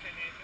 videos en el